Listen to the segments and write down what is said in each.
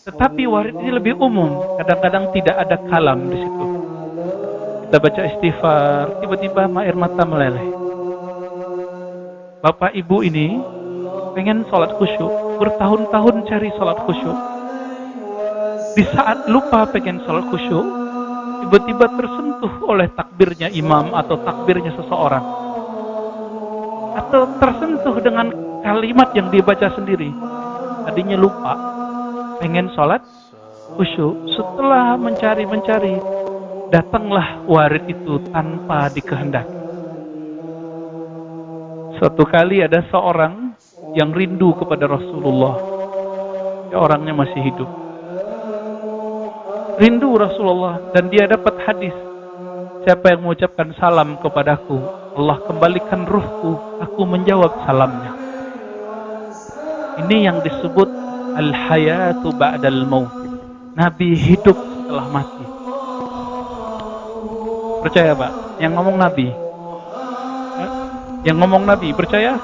Tetapi warid ini lebih umum. Kadang-kadang tidak ada kalam di situ. Kita baca istighfar, tiba-tiba air mata meleleh. Bapak ibu ini pengen sholat khusyuk, bertahun-tahun cari sholat khusyuk. Di saat lupa pengen sholat khusyuk, tiba-tiba tersentuh oleh takbirnya imam atau takbirnya seseorang. Atau tersentuh dengan kalimat yang dibaca sendiri. Tadinya lupa, pengen sholat khusyuk. Setelah mencari-mencari, datanglah warid itu tanpa dikehendaki. Suatu kali ada seorang yang rindu kepada Rasulullah. Ya, orangnya masih hidup. Rindu Rasulullah dan dia dapat hadis. Siapa yang mengucapkan salam kepadaku, Allah kembalikan ruhku, aku menjawab salamnya. Ini yang disebut al-hayatu ba'dal maut. Nabi hidup setelah mati. Percaya Pak? Yang ngomong Nabi. Yang ngomong Nabi, percaya?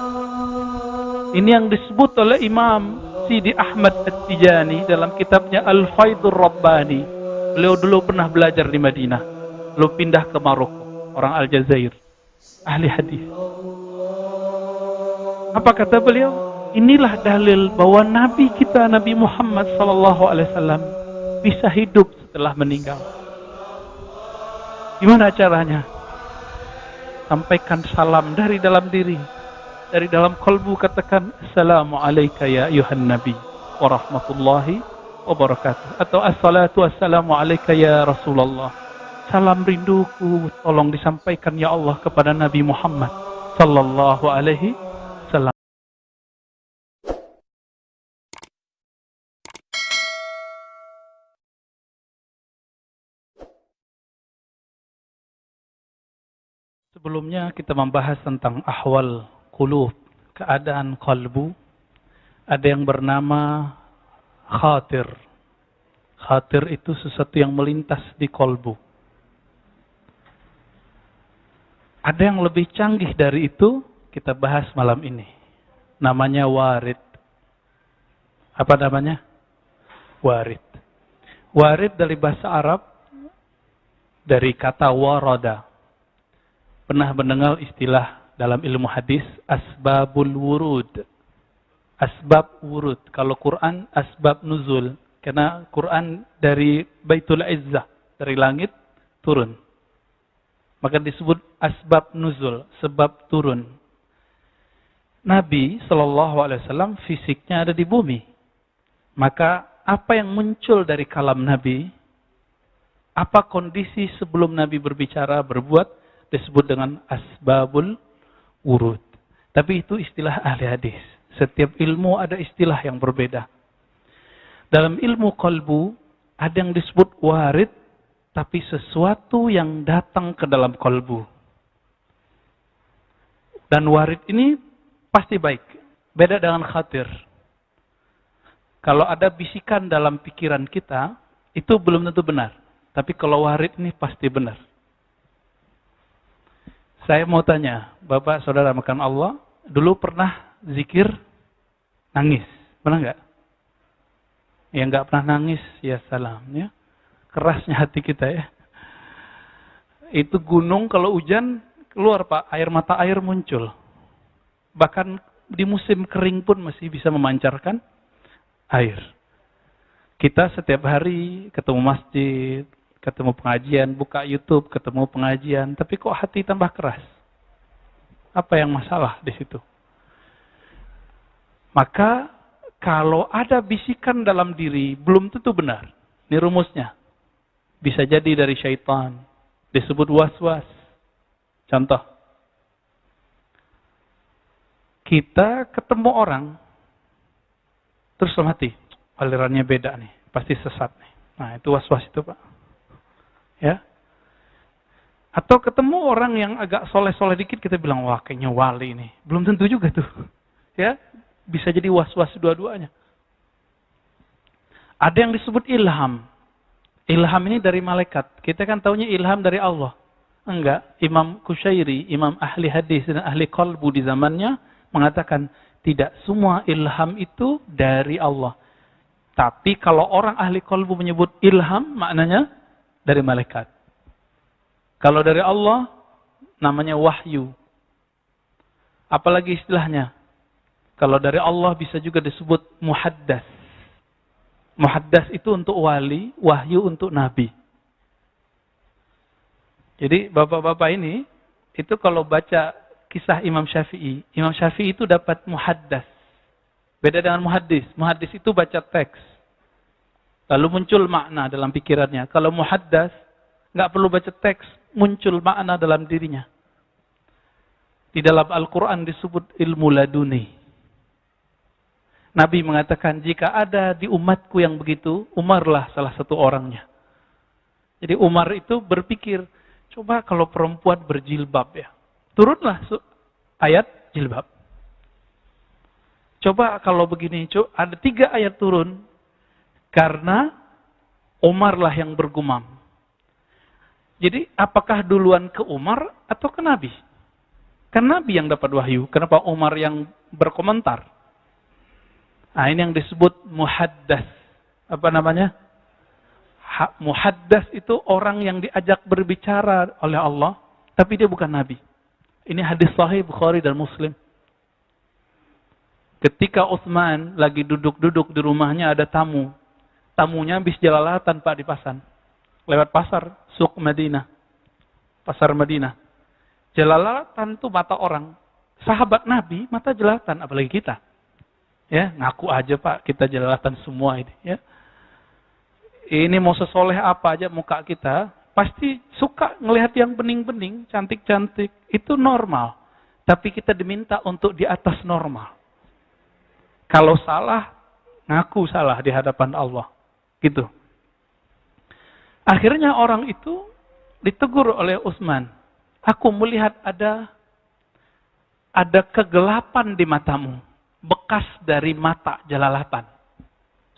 Ini yang disebut oleh Imam Sidi Ahmad At-Tijani dalam kitabnya Al-Faidur Rabbani. Beliau dulu pernah belajar di Madinah. Lalu pindah ke Maroko, orang Aljazair. Ahli hadis. Apa kata beliau? Inilah dalil bahwa Nabi kita Nabi Muhammad sallallahu alaihi wasallam bisa hidup setelah meninggal. Gimana caranya? Sampaikan salam dari dalam diri. Dari dalam kolbu katakan Assalamualaikum ya ayuhan Nabi wa rahmatullahi wa barakatuh. Atau Assalatu wassalamu alaika ya Rasulullah. Salam rinduku tolong disampaikan ya Allah kepada Nabi Muhammad sallallahu alaihi Sebelumnya kita membahas tentang ahwal kulub, keadaan kalbu. Ada yang bernama khatir. Khatir itu sesuatu yang melintas di kolbu. Ada yang lebih canggih dari itu, kita bahas malam ini. Namanya warid. Apa namanya? Warid. Warid dari bahasa Arab, dari kata warada pernah mendengar istilah dalam ilmu hadis asbabul wurud. Asbab wurud. Kalau Quran asbab nuzul. Karena Quran dari Baitul Izzah, dari langit turun. Maka disebut asbab nuzul, sebab turun. Nabi Shallallahu Alaihi Wasallam fisiknya ada di bumi. Maka apa yang muncul dari kalam Nabi, apa kondisi sebelum Nabi berbicara, berbuat, disebut dengan asbabul urut. Tapi itu istilah ahli hadis. Setiap ilmu ada istilah yang berbeda. Dalam ilmu kolbu ada yang disebut warid, tapi sesuatu yang datang ke dalam kolbu. Dan warid ini pasti baik. Beda dengan khatir. Kalau ada bisikan dalam pikiran kita, itu belum tentu benar. Tapi kalau warid ini pasti benar. Saya mau tanya, Bapak Saudara makan Allah, dulu pernah zikir nangis? Pernah nggak? Yang nggak pernah nangis, ya salam. Ya. Kerasnya hati kita ya. Itu gunung kalau hujan, keluar Pak, air mata air muncul. Bahkan di musim kering pun masih bisa memancarkan air. Kita setiap hari ketemu masjid, ketemu pengajian, buka YouTube, ketemu pengajian, tapi kok hati tambah keras? Apa yang masalah di situ? Maka kalau ada bisikan dalam diri, belum tentu benar. Ini rumusnya. Bisa jadi dari syaitan. Disebut was-was. Contoh. Kita ketemu orang, terus mati. Alirannya beda nih. Pasti sesat nih. Nah itu was-was itu Pak. Ya. Atau ketemu orang yang agak soleh-soleh dikit, kita bilang, wah kayaknya wali ini. Belum tentu juga tuh. Ya, bisa jadi was-was dua-duanya. Ada yang disebut ilham. Ilham ini dari malaikat. Kita kan taunya ilham dari Allah. Enggak. Imam Kushairi, imam ahli hadis dan ahli kolbu di zamannya mengatakan tidak semua ilham itu dari Allah. Tapi kalau orang ahli kolbu menyebut ilham, maknanya dari malaikat. Kalau dari Allah, namanya wahyu. Apalagi istilahnya? Kalau dari Allah bisa juga disebut muhaddas. Muhaddas itu untuk wali, wahyu untuk nabi. Jadi bapak-bapak ini, itu kalau baca kisah Imam Syafi'i, Imam Syafi'i itu dapat muhaddas. Beda dengan muhaddis. Muhaddis itu baca teks. Lalu muncul makna dalam pikirannya. Kalau muhaddas, nggak perlu baca teks, muncul makna dalam dirinya. Di dalam Al-Quran disebut ilmu laduni. Nabi mengatakan, jika ada di umatku yang begitu, Umarlah salah satu orangnya. Jadi Umar itu berpikir, coba kalau perempuan berjilbab ya. Turunlah ayat jilbab. Coba kalau begini, ada tiga ayat turun. Karena Umarlah yang bergumam. Jadi apakah duluan ke Umar atau ke Nabi? Kan Nabi yang dapat wahyu. Kenapa Umar yang berkomentar? Nah, ini yang disebut muhaddas. Apa namanya? Ha, muhaddas itu orang yang diajak berbicara oleh Allah, tapi dia bukan nabi. Ini hadis sahih Bukhari dan Muslim. Ketika Utsman lagi duduk-duduk di rumahnya ada tamu. Tamunya habis jalalatan Pak di pasar. Lewat pasar, Suk Madinah. Pasar Madinah. Jalalatan itu mata orang. Sahabat Nabi, mata jelalatan, apalagi kita. Ya, ngaku aja Pak, kita jelalatan semua ini. Ya. Ini mau sesoleh apa aja muka kita, pasti suka ngelihat yang bening-bening, cantik-cantik. Itu normal. Tapi kita diminta untuk di atas normal. Kalau salah, ngaku salah di hadapan Allah. Gitu. Akhirnya orang itu ditegur oleh Utsman. Aku melihat ada ada kegelapan di matamu bekas dari mata jelalatan.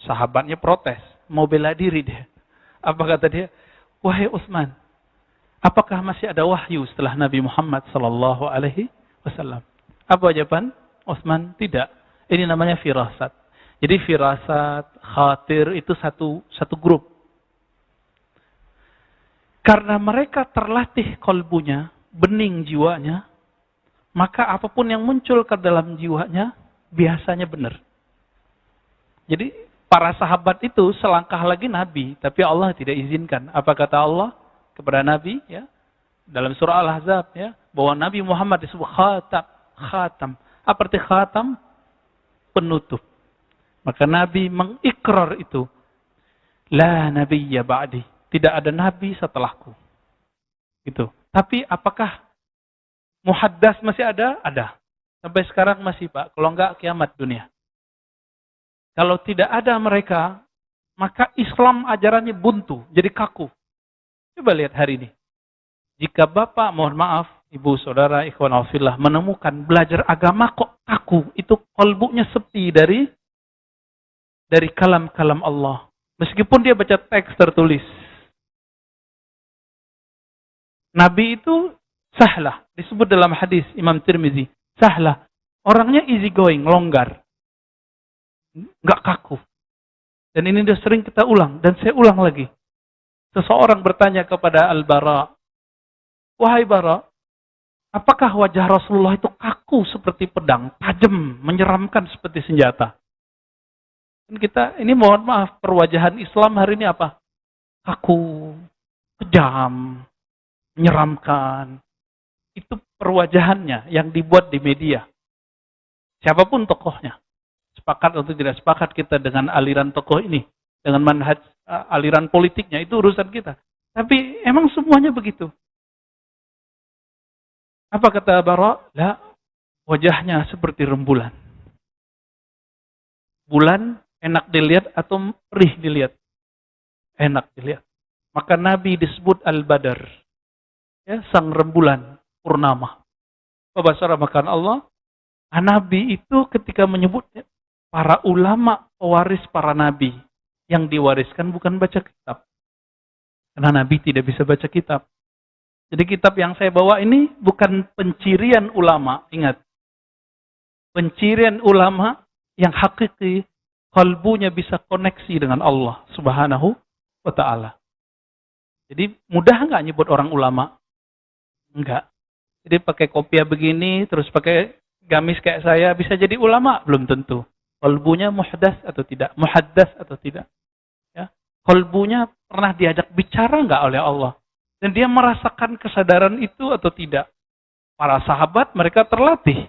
Sahabatnya protes, mau bela diri dia. Apa kata dia? Wahai Utsman, apakah masih ada wahyu setelah Nabi Muhammad sallallahu alaihi wasallam? Apa jawaban? Utsman, tidak. Ini namanya firasat. Jadi firasat, khatir itu satu satu grup. Karena mereka terlatih kolbunya, bening jiwanya, maka apa pun yang muncul ke dalam jiwanya, biasanya benar. Jadi para sahabat itu selangkah lagi Nabi, tapi Allah tidak izinkan. Apa kata Allah kepada Nabi? Ya, dalam surah Al-Ahzab ya, bahwa Nabi Muhammad disebut khatam, khatam. Apa arti khatam? Penutup. Maka Nabi mengikrar itu. La nabiyya ba'di. Tidak ada nabi setelahku. Gitu. Tapi apakah muhaddas masih ada? Ada. Sampai sekarang masih Pak, kalau enggak kiamat dunia. Kalau tidak ada mereka, maka Islam ajarannya buntu, jadi kaku. Coba lihat hari ini. Jika Bapak, mohon maaf, Ibu, Saudara, Ikhwan Alfillah, menemukan belajar agama kok kaku, itu kolbunya sepi dari dari kalam-kalam Allah. Meskipun dia baca teks tertulis. Nabi itu sahlah, disebut dalam hadis Imam Tirmizi. Sahlah. Orangnya easy going, longgar. Nggak kaku. Dan ini sudah sering kita ulang. Dan saya ulang lagi. Seseorang bertanya kepada Al-Bara. Wahai Bara, apakah wajah Rasulullah itu kaku seperti pedang, tajam, menyeramkan seperti senjata? Kita, ini mohon maaf, perwajahan Islam hari ini apa? Kaku, kejam, menyeramkan, itu perwajahannya yang dibuat di media. Siapa pun tokohnya. Sepakat atau tidak sepakat kita dengan aliran tokoh ini. Dengan manhaj aliran politiknya. Itu urusan kita. Tapi emang semuanya begitu. Apa kata Bara? Lah, wajahnya seperti rembulan. Bulan enak dilihat atau perih dilihat? Enak dilihat. Maka Nabi disebut Al-Badar. Ya, sang rembulan purnama. Bahasa makan Allah, Nabi itu ketika menyebutnya para ulama pewaris para nabi yang diwariskan bukan baca kitab. Karena Nabi tidak bisa baca kitab. Jadi kitab yang saya bawa ini bukan pencirian ulama, ingat. Pencirian ulama yang hakiki kalbunya bisa koneksi dengan Allah Subhanahu wa taala. Jadi mudah nggak nyebut orang ulama? Enggak. Jadi pakai kopiah begini, terus pakai gamis kayak saya, bisa jadi ulama? Belum tentu. Kolbunya muhdas atau tidak? Muhaddas atau tidak? Ya. Kolbunya pernah diajak bicara nggak oleh Allah? Dan dia merasakan kesadaran itu atau tidak? Para sahabat mereka terlatih.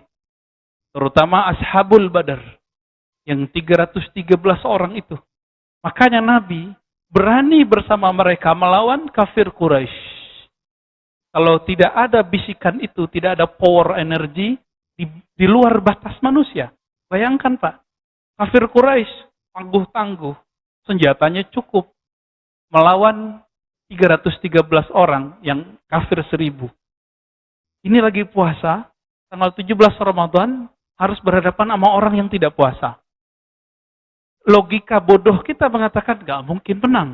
Terutama ashabul badar. Yang 313 orang itu. Makanya Nabi berani bersama mereka melawan kafir Quraisy. Kalau tidak ada bisikan itu, tidak ada power energi di, di luar batas manusia. Bayangkan Pak, kafir Quraisy tangguh-tangguh, senjatanya cukup melawan 313 orang yang kafir seribu. Ini lagi puasa, tanggal 17 Ramadan harus berhadapan sama orang yang tidak puasa logika bodoh kita mengatakan gak mungkin menang.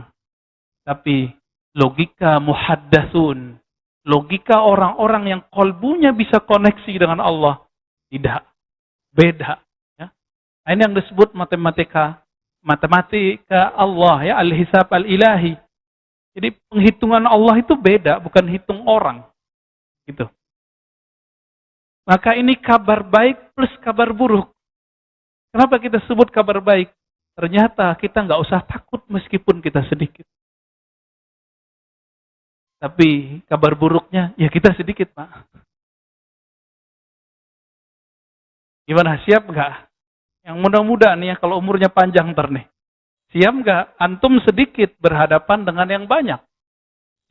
Tapi logika muhaddasun, logika orang-orang yang kolbunya bisa koneksi dengan Allah, tidak. Beda. Ya. Nah, ini yang disebut matematika, matematika Allah, ya al-hisab al-ilahi. Jadi penghitungan Allah itu beda, bukan hitung orang. Gitu. Maka ini kabar baik plus kabar buruk. Kenapa kita sebut kabar baik? Ternyata kita nggak usah takut meskipun kita sedikit. Tapi kabar buruknya, ya kita sedikit, Pak. Gimana, siap nggak? Yang muda-muda nih ya, kalau umurnya panjang ntar nih. Siap nggak? Antum sedikit berhadapan dengan yang banyak.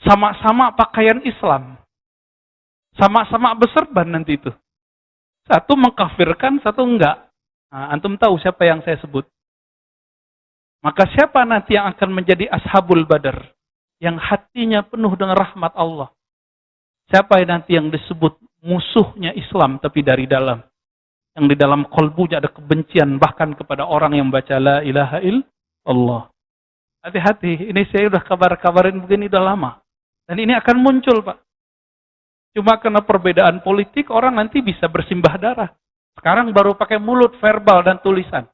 Sama-sama pakaian Islam. Sama-sama berserban nanti itu. Satu mengkafirkan, satu enggak. Nah, antum tahu siapa yang saya sebut? Maka siapa nanti yang akan menjadi ashabul badar? Yang hatinya penuh dengan rahmat Allah. Siapa yang nanti yang disebut musuhnya Islam tapi dari dalam. Yang di dalam kolbunya ada kebencian bahkan kepada orang yang baca la ilaha illallah. Hati-hati, ini saya udah kabar-kabarin begini udah lama. Dan ini akan muncul Pak. Cuma karena perbedaan politik orang nanti bisa bersimbah darah. Sekarang baru pakai mulut, verbal, dan tulisan.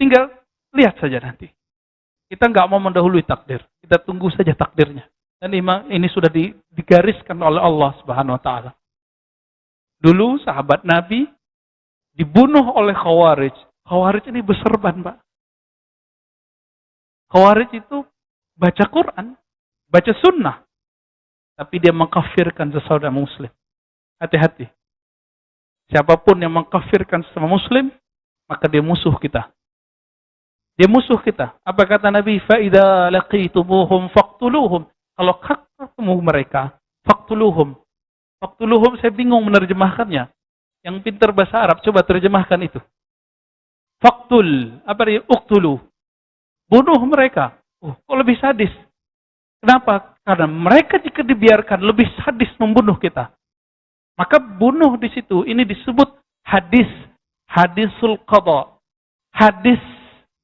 Tinggal lihat saja nanti. Kita nggak mau mendahului takdir. Kita tunggu saja takdirnya. Dan ini sudah digariskan oleh Allah Subhanahu wa taala. Dulu sahabat Nabi dibunuh oleh Khawarij. Khawarij ini berserban, Pak. Khawarij itu baca Quran, baca sunnah. Tapi dia mengkafirkan sesaudara muslim. Hati-hati. Siapa pun yang mengkafirkan sesama muslim, maka dia musuh kita. Dia musuh kita. Apa kata Nabi? Fa'idha laqitumuhum faqtuluhum. Kalau ketemu mereka, faqtuluhum. Faqtuluhum saya bingung menerjemahkannya. Yang pintar bahasa Arab, coba terjemahkan itu. Faktul, apa dia? Uktulu. Bunuh mereka. Oh, kok lebih sadis? Kenapa? Karena mereka jika dibiarkan lebih sadis membunuh kita. Maka bunuh di situ. Ini disebut hadis. Hadisul qadha. Hadis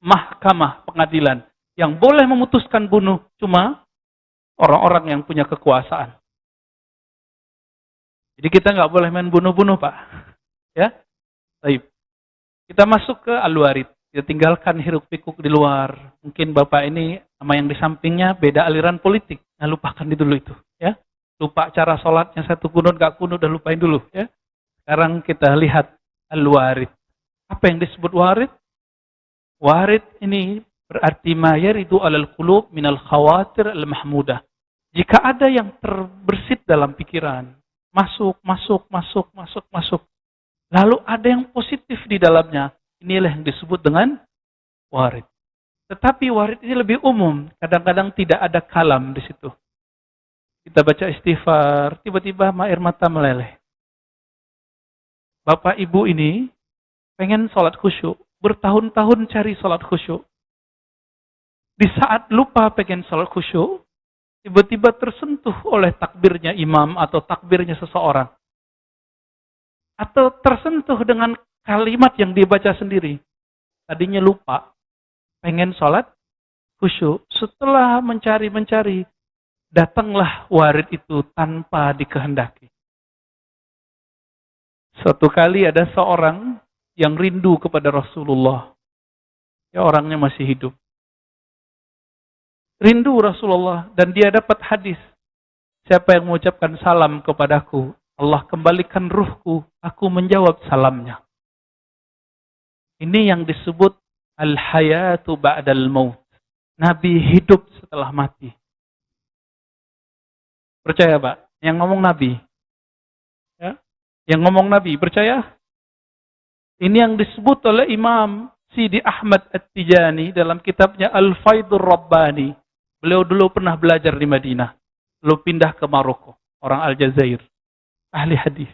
mahkamah pengadilan yang boleh memutuskan bunuh cuma orang-orang yang punya kekuasaan. Jadi kita nggak boleh main bunuh-bunuh, Pak. Ya, baik. Kita masuk ke aluarit. Kita tinggalkan hiruk pikuk di luar. Mungkin Bapak ini sama yang di sampingnya beda aliran politik. Nah, lupakan dulu itu. Ya, lupa cara sholatnya satu kunut gak kunut udah lupain dulu. Ya, sekarang kita lihat aluarit. Apa yang disebut warid? Warid ini berarti mayar itu alal qulub minal khawatir al mahmudah. Jika ada yang terbersit dalam pikiran, masuk, masuk, masuk, masuk, masuk. Lalu ada yang positif di dalamnya. Inilah yang disebut dengan warid. Tetapi warid ini lebih umum. Kadang-kadang tidak ada kalam di situ. Kita baca istighfar, tiba-tiba air mata meleleh. Bapak ibu ini pengen sholat khusyuk bertahun-tahun cari sholat khusyuk. Di saat lupa pengen sholat khusyuk, tiba-tiba tersentuh oleh takbirnya imam atau takbirnya seseorang. Atau tersentuh dengan kalimat yang dibaca sendiri. Tadinya lupa, pengen sholat khusyuk. Setelah mencari-mencari, datanglah warid itu tanpa dikehendaki. Suatu kali ada seorang yang rindu kepada Rasulullah. Ya orangnya masih hidup. Rindu Rasulullah dan dia dapat hadis. Siapa yang mengucapkan salam kepadaku, Allah kembalikan ruhku, aku menjawab salamnya. Ini yang disebut al-hayatu ba'dal maut. Nabi hidup setelah mati. Percaya, Pak? Yang ngomong Nabi. Ya? Yang ngomong Nabi, percaya? Ini yang disebut oleh Imam Sidi Ahmad At-Tijani dalam kitabnya Al-Faidur Rabbani. Beliau dulu pernah belajar di Madinah. Lalu pindah ke Maroko. Orang Aljazair. Ahli hadis.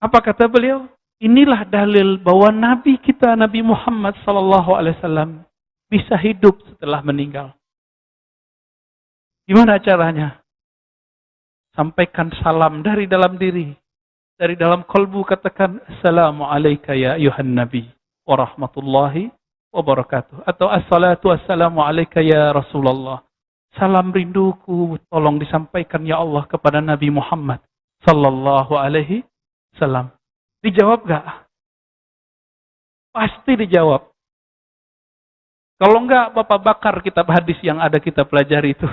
Apa kata beliau? Inilah dalil bahwa Nabi kita Nabi Muhammad Sallallahu Alaihi Wasallam bisa hidup setelah meninggal. Gimana caranya? Sampaikan salam dari dalam diri. Dari dalam kolbu katakan Assalamualaikum ya ayuhan Nabi wa rahmatullahi. Atau Assalatu wassalamu alaika ya Rasulullah. Salam rinduku tolong disampaikan ya Allah kepada Nabi Muhammad sallallahu alaihi wasallam. Dijawab gak? Pasti dijawab. Kalau enggak, Bapak bakar kitab hadis yang ada kita pelajari itu.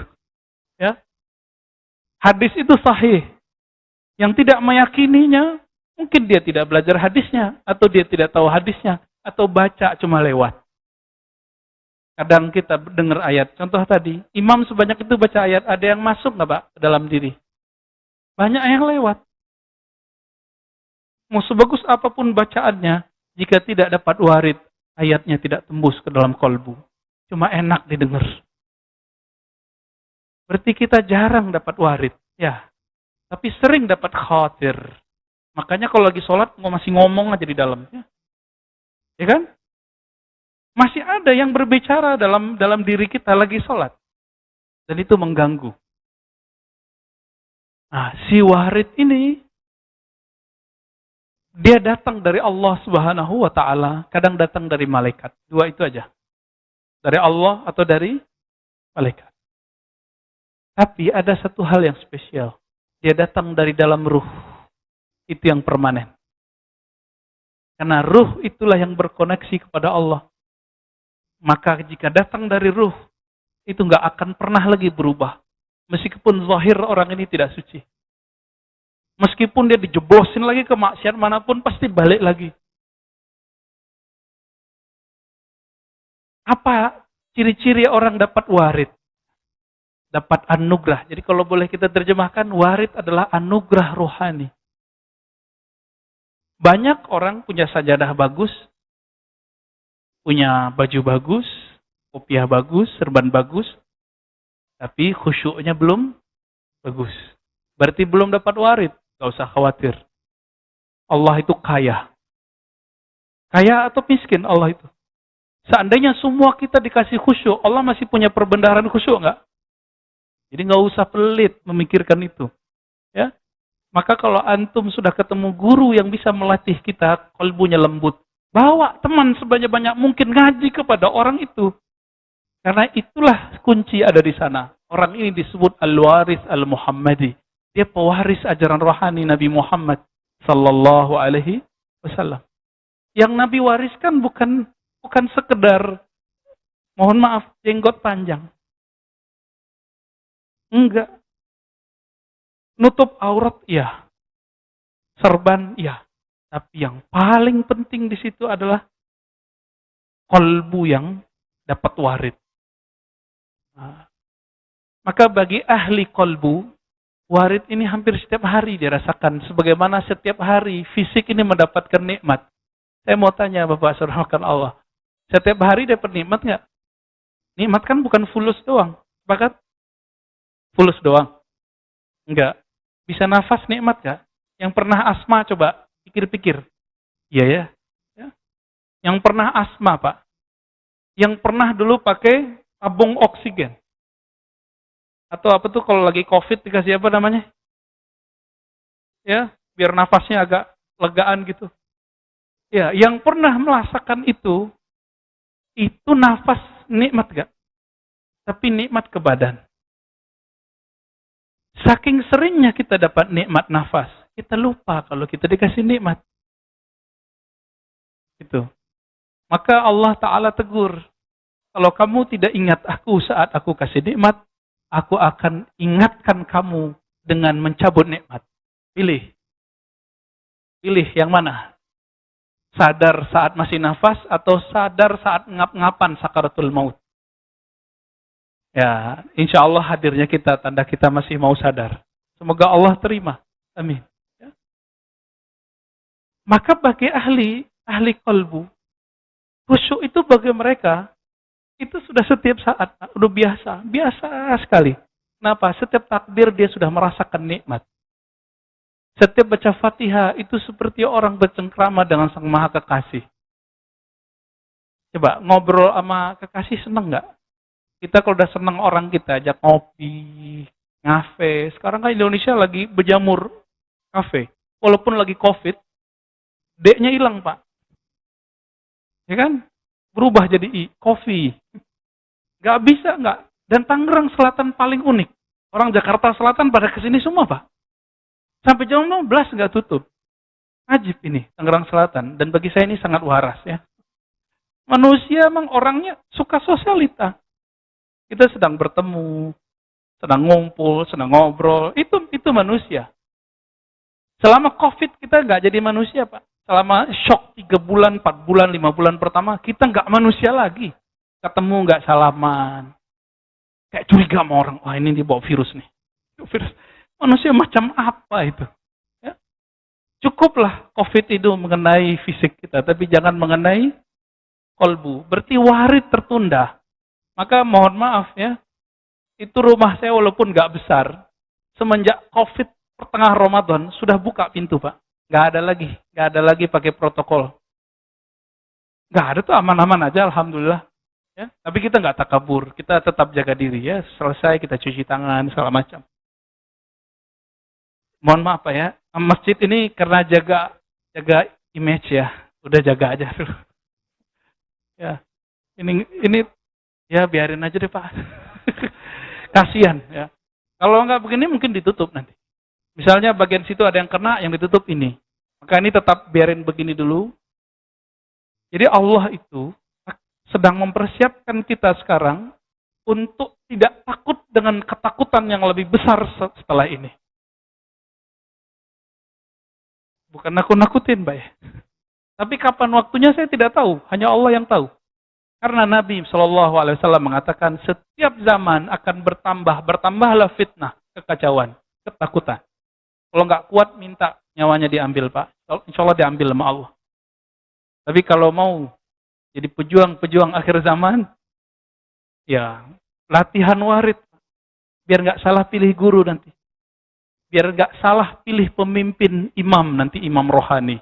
Ya. Hadis itu sahih. Yang tidak meyakininya, mungkin dia tidak belajar hadisnya, atau dia tidak tahu hadisnya, atau baca cuma lewat. Kadang kita dengar ayat. Contoh tadi, imam sebanyak itu baca ayat, ada yang masuk nggak Pak dalam diri? Banyak yang lewat. Mau sebagus apa pun bacaannya, jika tidak dapat warid, ayatnya tidak tembus ke dalam kolbu. Cuma enak didengar. Berarti kita jarang dapat warid. Ya, tapi sering dapat khawatir. Makanya kalau lagi sholat, masih ngomong aja di dalam. Ya, ya kan? Masih ada yang berbicara dalam dalam diri kita lagi sholat. Dan itu mengganggu. Nah, si warid ini dia datang dari Allah Subhanahu wa taala, kadang datang dari malaikat. Dua itu aja. Dari Allah atau dari malaikat. Tapi ada satu hal yang spesial. Dia datang dari dalam ruh. Itu yang permanen. Karena ruh itulah yang berkoneksi kepada Allah. Maka jika datang dari ruh, itu nggak akan pernah lagi berubah. Meskipun zahir orang ini tidak suci. Meskipun dia dijebosin lagi ke maksiat mana pun pasti balik lagi. Apa ciri-ciri orang dapat warid? Dapat anugerah. Jadi kalau boleh kita terjemahkan, warid adalah anugerah rohani. Banyak orang punya sajadah bagus, punya baju bagus, kopiah bagus, serban bagus, tapi khusyuknya belum bagus. Berarti belum dapat warid. Gak usah khawatir. Allah itu kaya. Kaya atau miskin Allah itu. Seandainya semua kita dikasih khusyuk, Allah masih punya perbendaharaan khusyuk nggak? Jadi nggak usah pelit memikirkan itu. Ya, maka kalau antum sudah ketemu guru yang bisa melatih kita, kalbunya lembut, bawa teman sebanyak-banyak mungkin ngaji kepada orang itu. Karena itulah kunci ada di sana. Orang ini disebut al-waris al-Muhammadi. Dia pewaris ajaran rohani Nabi Muhammad sallallahu alaihi wasallam. Yang Nabi wariskan bukan bukan sekedar mohon maaf jenggot panjang. Enggak. Nutup aurat ya. Serban ya. Tapi yang paling penting di situ adalah kolbu yang dapat warid. Nah, maka bagi ahli kolbu, Warid ini hampir setiap hari dirasakan. Sebagaimana setiap hari fisik ini mendapatkan nikmat. Saya mau tanya Bapak Surahkan Allah. Setiap hari dapat nikmat nggak? Nikmat kan bukan fulus doang. Sepakat? Fulus doang. Enggak. Bisa nafas nikmat nggak? Yang pernah asma coba pikir-pikir. Iya ya. ya. Yang pernah asma Pak. Yang pernah dulu pakai tabung oksigen. Atau apa tuh kalau lagi COVID dikasih apa namanya? Ya, biar nafasnya agak legaan gitu. Ya, yang pernah merasakan itu, itu nafas nikmat gak? Tapi nikmat ke badan. Saking seringnya kita dapat nikmat nafas, kita lupa kalau kita dikasih nikmat. Itu. Maka Allah Ta'ala tegur. Kalau kamu tidak ingat aku saat aku kasih nikmat, aku akan ingatkan kamu dengan mencabut nikmat. Pilih. Pilih yang mana? Sadar saat masih nafas atau sadar saat ngap-ngapan sakaratul maut? Ya, insya Allah hadirnya kita, tanda kita masih mau sadar. Semoga Allah terima. Amin. Ya. Maka bagi ahli, ahli kolbu, khusyuk itu bagi mereka, itu sudah setiap saat, udah biasa, biasa sekali. Kenapa? Setiap takbir dia sudah merasakan nikmat. Setiap baca fatihah itu seperti orang bercengkrama dengan sang maha kekasih. Coba ngobrol sama kekasih seneng nggak? Kita kalau udah seneng orang kita ajak ngopi, ngafe. Sekarang kan Indonesia lagi berjamur kafe. Walaupun lagi covid, D-nya hilang pak. Ya kan? Berubah jadi I, kopi. Gak bisa nggak. Dan Tangerang Selatan paling unik. Orang Jakarta Selatan pada ke sini semua pak. Sampai jam 15 nggak tutup. Ajib ini, Tangerang Selatan. Dan bagi saya ini sangat waras ya. Manusia emang orangnya suka sosialita. Kita sedang bertemu, sedang ngumpul, sedang ngobrol. Itu itu manusia. Selama COVID kita nggak jadi manusia, Pak. Selama shock tiga bulan, empat bulan, lima bulan pertama, kita nggak manusia lagi. Ketemu nggak salaman. Kayak curiga sama orang, wah ini dibawa virus nih. Virus. Manusia macam apa itu? Ya. Cukuplah COVID itu mengenai fisik kita, tapi jangan mengenai kolbu. Berarti warid tertunda. Maka mohon maaf ya, itu rumah saya walaupun nggak besar, semenjak COVID pertengah Ramadan sudah buka pintu pak, nggak ada lagi, nggak ada lagi pakai protokol, nggak ada tuh aman-aman aja, alhamdulillah. Ya, tapi kita nggak takabur, kita tetap jaga diri ya. Selesai kita cuci tangan segala macam. Mohon maaf pak ya, masjid ini karena jaga jaga image ya, udah jaga aja dulu. Ya, ini ini Ya biarin aja deh Pak. Kasihan ya. Kalau nggak begini mungkin ditutup nanti. Misalnya bagian situ ada yang kena, yang ditutup ini. Maka ini tetap biarin begini dulu. Jadi Allah itu sedang mempersiapkan kita sekarang untuk tidak takut dengan ketakutan yang lebih besar setelah ini. Bukan nakut-nakutin, Mbak ya. Tapi kapan waktunya saya tidak tahu, hanya Allah yang tahu. Karena Nabi Shallallahu Alaihi Wasallam mengatakan setiap zaman akan bertambah, bertambahlah fitnah, kekacauan, ketakutan. Kalau nggak kuat minta nyawanya diambil pak, insya Allah diambil sama Allah. Tapi kalau mau jadi pejuang-pejuang akhir zaman, ya latihan warid, biar nggak salah pilih guru nanti, biar nggak salah pilih pemimpin imam nanti imam rohani.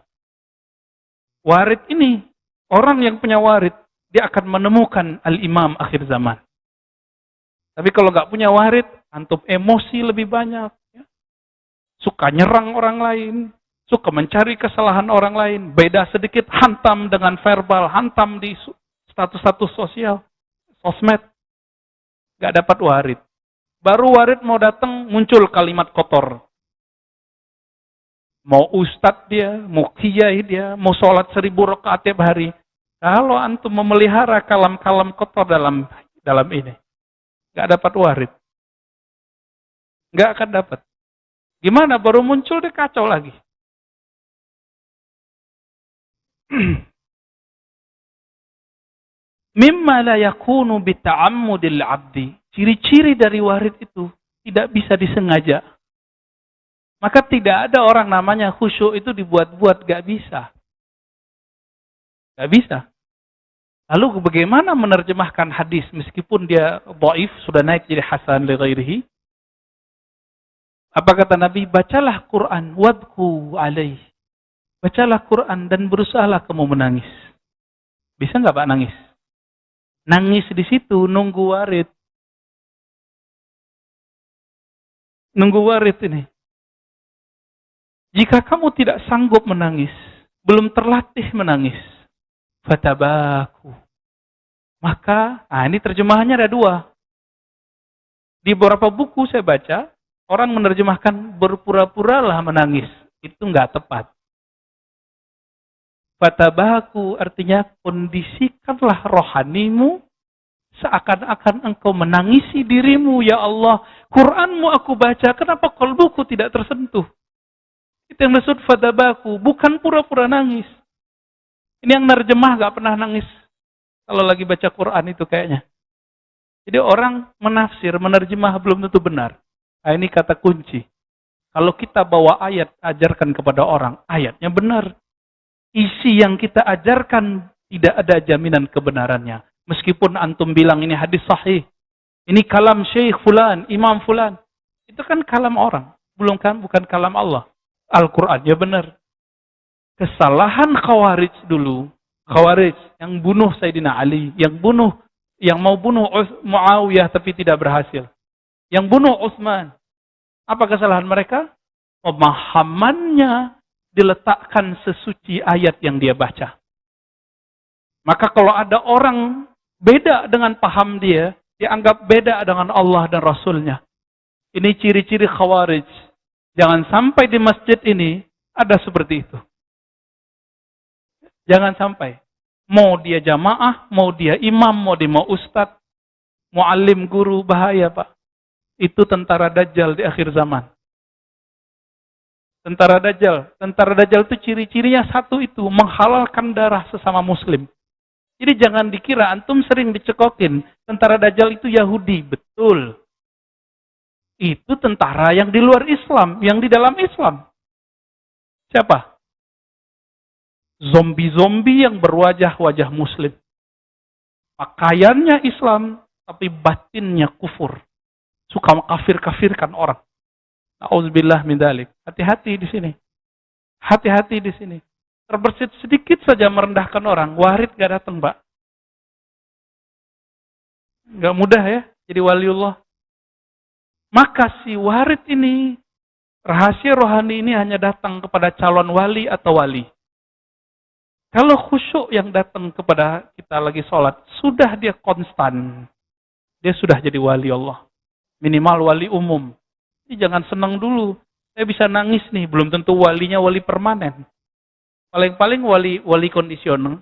Warid ini orang yang punya warid dia akan menemukan al-imam akhir zaman. Tapi kalau nggak punya warid, antum emosi lebih banyak. Ya. Suka nyerang orang lain, suka mencari kesalahan orang lain, beda sedikit hantam dengan verbal, hantam di status-status sosial, sosmed. Nggak dapat warid. Baru warid mau datang, muncul kalimat kotor. Mau ustadz dia, mau kiai dia, mau sholat seribu rakaat tiap hari, kalau antum memelihara kalam-kalam kotor dalam dalam ini, nggak dapat warid, nggak akan dapat. Gimana? Baru muncul dia kacau lagi. Mimma la yakunu bita'ammudil abdi. Ciri-ciri dari warid itu tidak bisa disengaja. Maka tidak ada orang namanya khusyuk itu dibuat-buat, gak bisa. Gak bisa. Lalu bagaimana menerjemahkan hadis meskipun dia dhaif sudah naik jadi hasan li? Apa kata Nabi? Bacalah Quran wadku alaih. Bacalah Quran dan berusahalah kamu menangis. Bisa nggak Pak nangis? Nangis di situ nunggu warid. Nunggu warid ini. Jika kamu tidak sanggup menangis, belum terlatih menangis, fatabaku. Maka, nah ini terjemahannya ada dua. Di beberapa buku saya baca, orang menerjemahkan berpura-puralah menangis. Itu nggak tepat. Fatabaku artinya kondisikanlah rohanimu seakan-akan engkau menangisi dirimu ya Allah. Quranmu aku baca, kenapa kolbuku tidak tersentuh? Itu yang disebut fatabaku, bukan pura-pura nangis. Ini yang nerjemah gak pernah nangis. Kalau lagi baca Quran itu kayaknya. Jadi orang menafsir, menerjemah belum tentu benar. Nah, ini kata kunci. Kalau kita bawa ayat, ajarkan kepada orang, ayatnya benar isi yang kita ajarkan tidak ada jaminan kebenarannya. Meskipun antum bilang ini hadis sahih. Ini kalam syekh fulan, imam fulan. Itu kan kalam orang. Belum kan, bukan kalam Allah. Al-Qurannya benar. Kesalahan khawarij dulu. Khawarij yang bunuh Sayyidina Ali. Yang bunuh, yang mau bunuh Muawiyah tapi tidak berhasil. Yang bunuh Utsman. Apa kesalahan mereka? Pemahamannya diletakkan sesuci ayat yang dia baca. Maka kalau ada orang beda dengan paham dia, dianggap beda dengan Allah dan Rasulnya. Ini ciri-ciri khawarij. Jangan sampai di masjid ini ada seperti itu. Jangan sampai. Mau dia jamaah, mau dia imam, mau dia mau ustadz, muallim guru, bahaya pak. Itu tentara dajjal di akhir zaman. Tentara Dajjal. Tentara Dajjal itu ciri-cirinya satu itu, menghalalkan darah sesama muslim. Jadi jangan dikira antum sering dicekokin, tentara Dajjal itu Yahudi, betul. Itu tentara yang di luar Islam, yang di dalam Islam. Siapa? Zombie-zombie yang berwajah-wajah muslim. Pakaiannya Islam, tapi batinnya kufur. Suka kafir-kafirkan orang. Auzubillah min dalik. Hati-hati di sini. Hati-hati di sini. Terbersit sedikit saja merendahkan orang. Warid gak datang, Mbak. Gak mudah ya jadi waliullah. Maka si warid ini, rahasia rohani ini hanya datang kepada calon wali atau wali. Kalau khusyuk yang datang kepada kita lagi sholat, sudah dia konstan. Dia sudah jadi wali Allah. Minimal wali umum. Jadi jangan senang dulu. Saya bisa nangis nih, belum tentu walinya wali permanen. Paling-paling wali wali kondisional.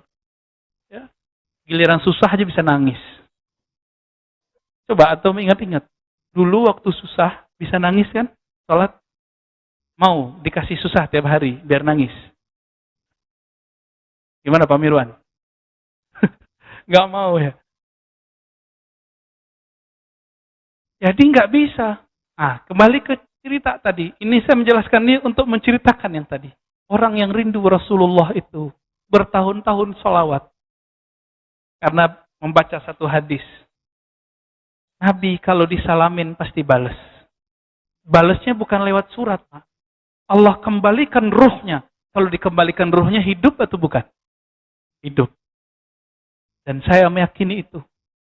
Ya. Giliran susah aja bisa nangis. Coba atau ingat-ingat. Dulu waktu susah bisa nangis kan? Sholat mau dikasih susah tiap hari biar nangis. Gimana Pak Mirwan? Gak mau ya. Jadi nggak bisa. Ah, kembali ke cerita tadi. Ini saya menjelaskan ini untuk menceritakan yang tadi. Orang yang rindu Rasulullah itu bertahun-tahun solawat. Karena membaca satu hadis. Nabi kalau disalamin pasti balas. Balasnya bukan lewat surat. Pak. Allah kembalikan ruhnya. Kalau dikembalikan ruhnya hidup atau bukan? Hidup. Dan saya meyakini itu.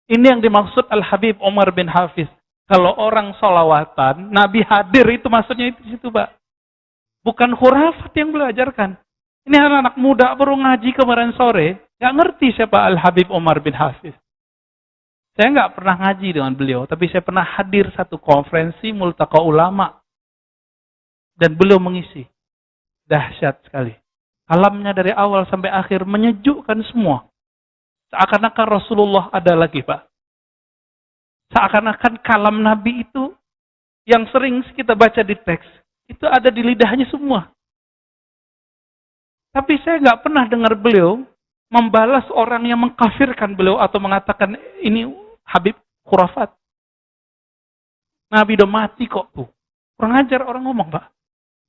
Ini yang dimaksud Al-Habib Umar bin Hafiz. Kalau orang solawatan, Nabi hadir itu maksudnya itu situ, Pak. Bukan khurafat yang belajarkan. Ini anak-anak muda baru ngaji kemarin sore, nggak ngerti siapa Al Habib Omar bin Hafiz. Saya nggak pernah ngaji dengan beliau, tapi saya pernah hadir satu konferensi multaka ulama dan beliau mengisi. Dahsyat sekali. Kalamnya dari awal sampai akhir menyejukkan semua. Seakan-akan Rasulullah ada lagi, Pak. Seakan-akan kalam Nabi itu yang sering kita baca di teks, itu ada di lidahnya semua. Tapi saya nggak pernah dengar beliau membalas orang yang mengkafirkan beliau atau mengatakan ini Habib khurafat. Nabi udah mati kok tuh. Kurang ajar orang ngomong, Pak.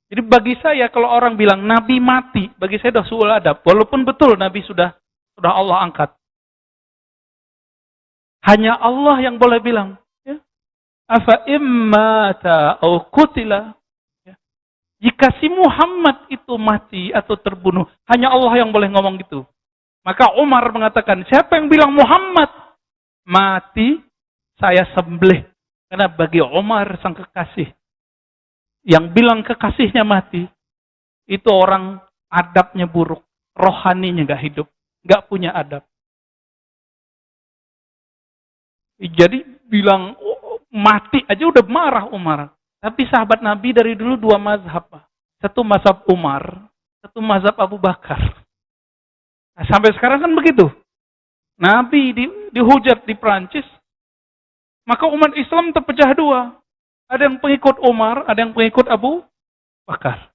Jadi bagi saya kalau orang bilang Nabi mati, bagi saya sudah suul adab. Walaupun betul Nabi sudah sudah Allah angkat. Hanya Allah yang boleh bilang. Ya. Afa immata au kutila. Ya. Jika si Muhammad itu mati atau terbunuh, hanya Allah yang boleh ngomong gitu. Maka Umar mengatakan, siapa yang bilang Muhammad mati, saya sembelih. Karena bagi Umar sang kekasih, yang bilang kekasihnya mati, itu orang adabnya buruk, rohaninya gak hidup, gak punya adab. Jadi bilang oh, mati aja udah marah Umar. Tapi sahabat Nabi dari dulu dua mazhab. Satu mazhab Umar, satu mazhab Abu Bakar. Nah, sampai sekarang kan begitu. Nabi di, dihujat di Prancis, maka umat Islam terpecah dua. Ada yang pengikut Umar, ada yang pengikut Abu Bakar.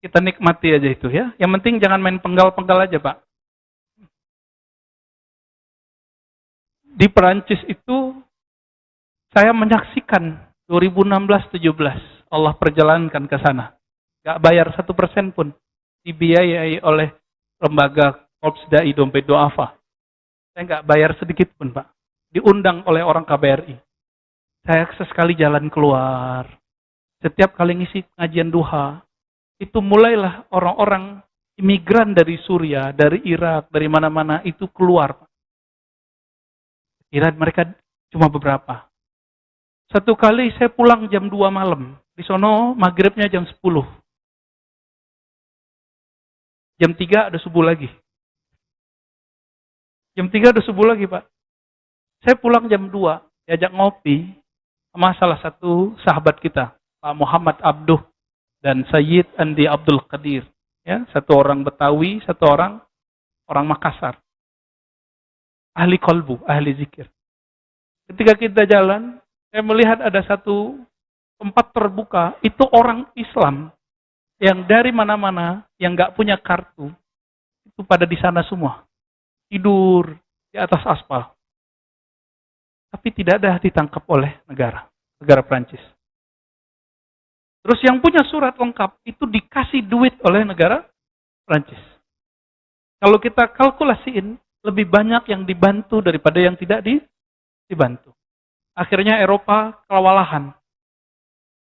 Kita nikmati aja itu ya. Yang penting jangan main penggal-penggal aja, Pak. Di Perancis itu saya menyaksikan 2016-17 Allah perjalankan ke sana. Gak bayar satu persen pun. Dibiayai oleh lembaga Korps Dai Dompet Doafa. Saya nggak bayar sedikit pun, Pak. Diundang oleh orang KBRI. Saya sesekali jalan keluar. Setiap kali ngisi pengajian duha, itu mulailah orang-orang imigran dari Suria, dari Irak, dari mana-mana itu keluar. Kira mereka cuma beberapa. Satu kali saya pulang jam 2 malam. Di sono maghribnya jam 10. Jam 3 ada subuh lagi. Jam 3 udah subuh lagi, Pak. Saya pulang jam 2, diajak ngopi sama salah satu sahabat kita, Pak Muhammad Abduh dan Sayyid Andi Abdul Qadir. Ya, satu orang Betawi, satu orang orang Makassar. Ahli kolbu, ahli zikir. Ketika kita jalan, saya melihat ada satu tempat terbuka, itu orang Islam yang dari mana-mana, yang nggak punya kartu, itu pada di sana semua tidur di atas aspal. Tapi tidak ada ditangkap oleh negara, negara Prancis. Terus yang punya surat lengkap itu dikasih duit oleh negara Prancis. Kalau kita kalkulasiin, lebih banyak yang dibantu daripada yang tidak dibantu. Akhirnya Eropa kewalahan.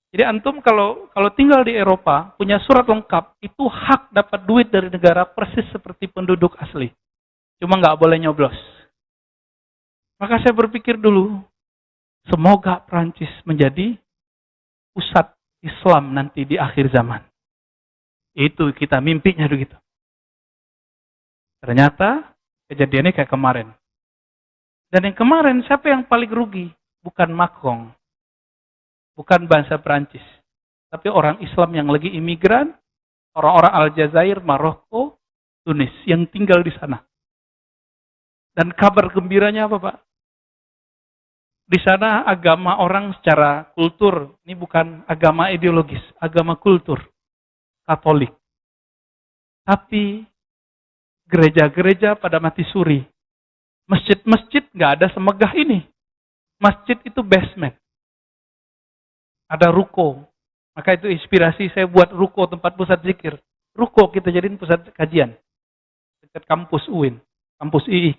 Jadi antum kalau kalau tinggal di Eropa punya surat lengkap itu hak dapat duit dari negara persis seperti penduduk asli. Cuma nggak boleh nyoblos. Maka saya berpikir dulu, semoga Prancis menjadi pusat Islam nanti di akhir zaman. Itu kita mimpinya begitu. Ternyata kejadiannya kayak kemarin. Dan yang kemarin siapa yang paling rugi? Bukan Macron. Bukan bangsa Prancis. Tapi orang Islam yang lagi imigran, orang-orang Aljazair, Maroko, Tunis yang tinggal di sana. Dan kabar gembiranya apa Pak? Di sana agama orang secara kultur, ini bukan agama ideologis, agama kultur, Katolik. Tapi gereja-gereja pada mati suri. Masjid-masjid nggak ada semegah ini. Masjid itu basement. Ada ruko. Maka itu inspirasi saya buat ruko tempat pusat zikir. Ruko kita jadiin pusat kajian. Dekat kampus UIN, kampus II.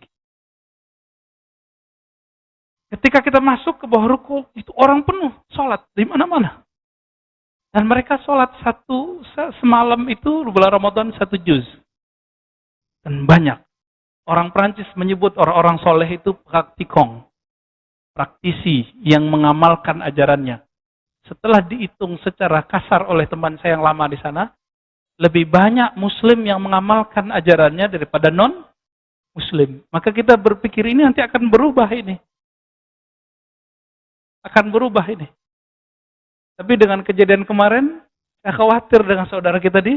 Ketika kita masuk ke bawah ruku, itu orang penuh sholat di mana-mana. Dan mereka sholat satu semalam itu bulan Ramadan satu juz. Dan banyak. Orang Prancis menyebut orang-orang soleh itu praktikong. Praktisi yang mengamalkan ajarannya. Setelah dihitung secara kasar oleh teman saya yang lama di sana, lebih banyak muslim yang mengamalkan ajarannya daripada non muslim. Maka kita berpikir ini nanti akan berubah ini akan berubah ini. Tapi dengan kejadian kemarin, saya khawatir dengan saudara kita di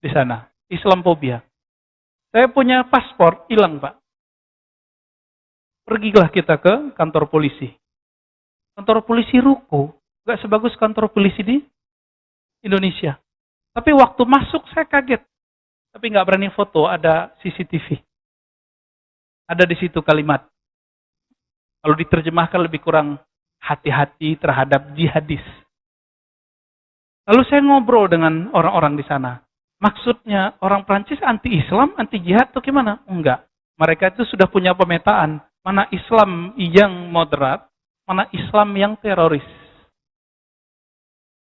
di sana. Islamophobia. Saya punya paspor, hilang Pak. Pergilah kita ke kantor polisi. Kantor polisi ruko, gak sebagus kantor polisi di Indonesia. Tapi waktu masuk saya kaget. Tapi nggak berani foto, ada CCTV. Ada di situ kalimat. Kalau diterjemahkan lebih kurang hati-hati terhadap jihadis. Lalu saya ngobrol dengan orang-orang di sana. Maksudnya orang Prancis anti-Islam, anti-jihad atau gimana? Enggak. Mereka itu sudah punya pemetaan. Mana Islam yang moderat, mana Islam yang teroris.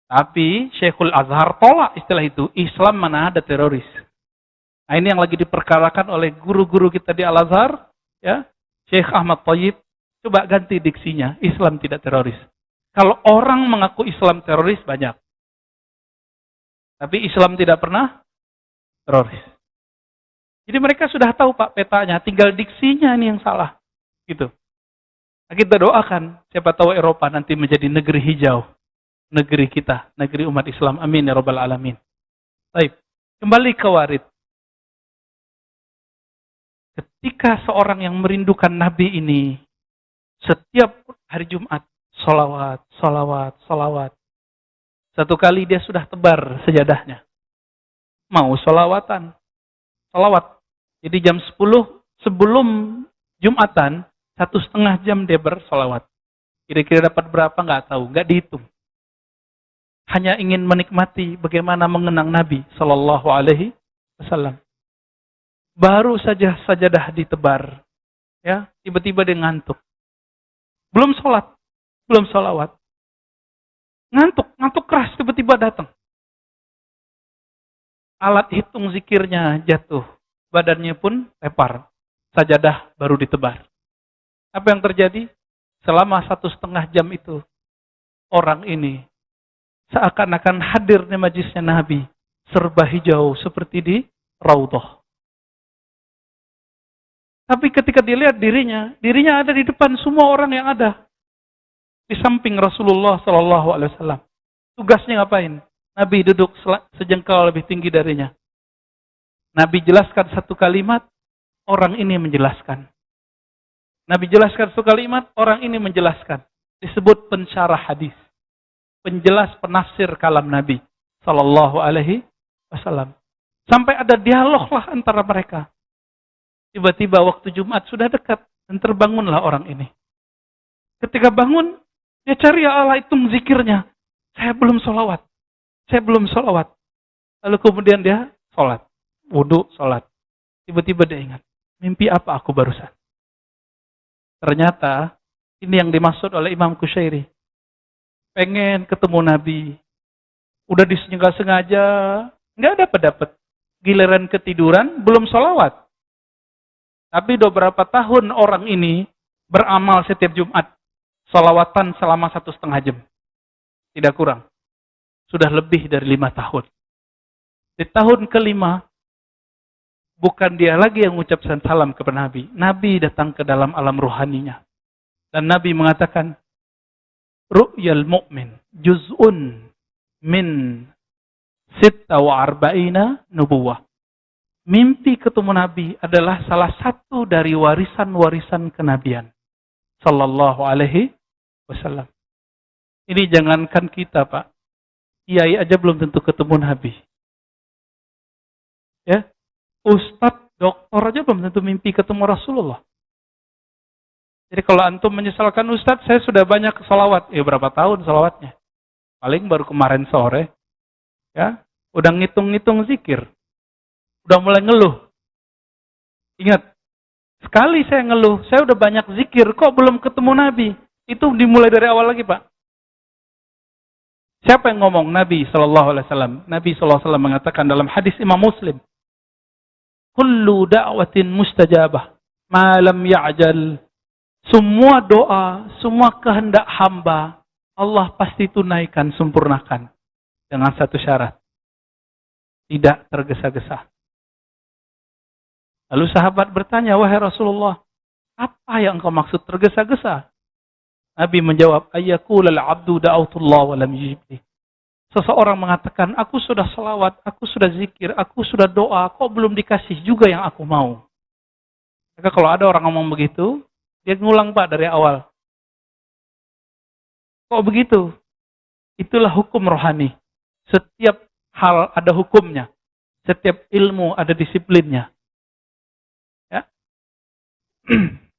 Tapi Syekhul Azhar tolak istilah itu. Islam mana ada teroris. Nah ini yang lagi diperkarakan oleh guru-guru kita di Al-Azhar. Ya, Syekh Ahmad Tayyib Coba ganti diksinya, Islam tidak teroris. Kalau orang mengaku Islam teroris banyak. Tapi Islam tidak pernah teroris. Jadi mereka sudah tahu Pak petanya, tinggal diksinya ini yang salah. Gitu. Nah, kita doakan, siapa tahu Eropa nanti menjadi negeri hijau. Negeri kita, negeri umat Islam. Amin ya robbal alamin. Baik, kembali ke warid. ketika seorang yang merindukan Nabi ini, setiap hari Jumat, solawat, solawat, solawat. Satu kali dia sudah tebar sejadahnya. Mau solawatan, solawat. Jadi jam 10 sebelum Jumatan, satu setengah jam dia bersolawat. Kira-kira dapat berapa nggak tahu, nggak dihitung. Hanya ingin menikmati bagaimana mengenang Nabi Shallallahu Alaihi Wasallam. Baru saja sajadah ditebar, ya tiba-tiba dia ngantuk. Belum sholat, belum sholawat. Ngantuk, ngantuk keras tiba-tiba datang. Alat hitung zikirnya jatuh, badannya pun tepar. Sajadah baru ditebar. Apa yang terjadi? Selama satu setengah jam itu, orang ini seakan-akan hadir di majlisnya Nabi, serba hijau seperti di Raudhah. Tapi ketika dilihat dirinya, dirinya ada di depan semua orang yang ada. Di samping Rasulullah Sallallahu Alaihi Wasallam. Tugasnya ngapain? Nabi duduk sejengkal lebih tinggi darinya. Nabi jelaskan satu kalimat, orang ini menjelaskan. Nabi jelaskan satu kalimat, orang ini menjelaskan. Disebut pensyarah hadis. Penjelas penafsir kalam Nabi Sallallahu Alaihi Wasallam. Sampai ada dialog lah antara mereka. Tiba-tiba waktu Jumat sudah dekat dan terbangunlah orang ini. Ketika bangun, dia cari ya Allah itu zikirnya. Saya belum sholawat. Saya belum sholawat. Lalu kemudian dia sholat. Wudhu, sholat. Tiba-tiba dia ingat. Mimpi apa aku barusan? Ternyata ini yang dimaksud oleh Imam Kushairi. Pengen ketemu Nabi. Udah disengaja, nggak dapat-dapat. Giliran ketiduran, belum sholawat. Tapi beberapa tahun orang ini beramal setiap Jumat. Salawatan selama satu setengah jam. Tidak kurang. Sudah lebih dari lima tahun. Di tahun kelima, bukan dia lagi yang mengucapkan salam kepada Nabi. Nabi datang ke dalam alam ruhaninya. Dan Nabi mengatakan, Ru'yal mu'min juz'un min sitta wa arba'ina nubuwah mimpi ketemu Nabi adalah salah satu dari warisan-warisan kenabian. Sallallahu alaihi wasallam. Ini jangankan kita, Pak. Kiai aja belum tentu ketemu Nabi. Ya. Ustadz, doktor aja belum tentu mimpi ketemu Rasulullah. Jadi kalau antum menyesalkan Ustadz, saya sudah banyak salawat. Ya berapa tahun salawatnya? Paling baru kemarin sore. Ya, udah ngitung-ngitung zikir udah mulai ngeluh. Ingat, sekali saya ngeluh, saya udah banyak zikir, kok belum ketemu Nabi? Itu dimulai dari awal lagi, Pak. Siapa yang ngomong? Nabi Shallallahu Alaihi Wasallam. Nabi Shallallahu Alaihi mengatakan dalam hadis Imam Muslim, "Kullu da'watin mustajabah, malam ya'jal." Semua doa, semua kehendak hamba, Allah pasti tunaikan, sempurnakan. Dengan satu syarat. Tidak tergesa-gesa. Lalu sahabat bertanya, wahai Rasulullah, apa yang engkau maksud tergesa-gesa? Nabi menjawab, al abdu da'autullah wa lam yujibli. Seseorang mengatakan, aku sudah selawat, aku sudah zikir, aku sudah doa, kok belum dikasih juga yang aku mau. Maka kalau ada orang ngomong begitu, dia ngulang pak dari awal. Kok begitu? Itulah hukum rohani. Setiap hal ada hukumnya. Setiap ilmu ada disiplinnya.